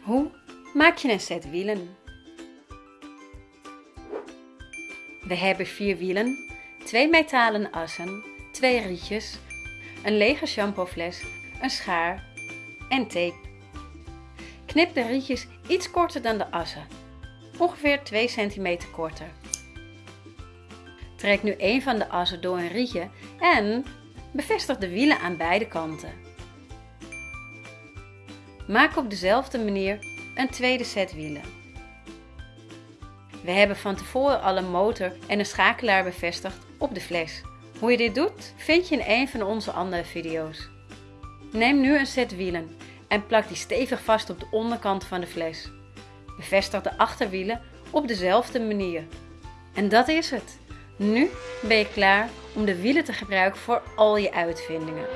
Hoe maak je een set wielen? We hebben vier wielen, twee metalen assen, twee rietjes, een lege shampoofles, een schaar en tape. Knip de rietjes iets korter dan de assen, ongeveer 2 cm korter. Trek nu een van de assen door een rietje en bevestig de wielen aan beide kanten. Maak op dezelfde manier een tweede set wielen. We hebben van tevoren al een motor en een schakelaar bevestigd op de fles. Hoe je dit doet, vind je in een van onze andere video's. Neem nu een set wielen en plak die stevig vast op de onderkant van de fles. Bevestig de achterwielen op dezelfde manier. En dat is het. Nu ben je klaar om de wielen te gebruiken voor al je uitvindingen.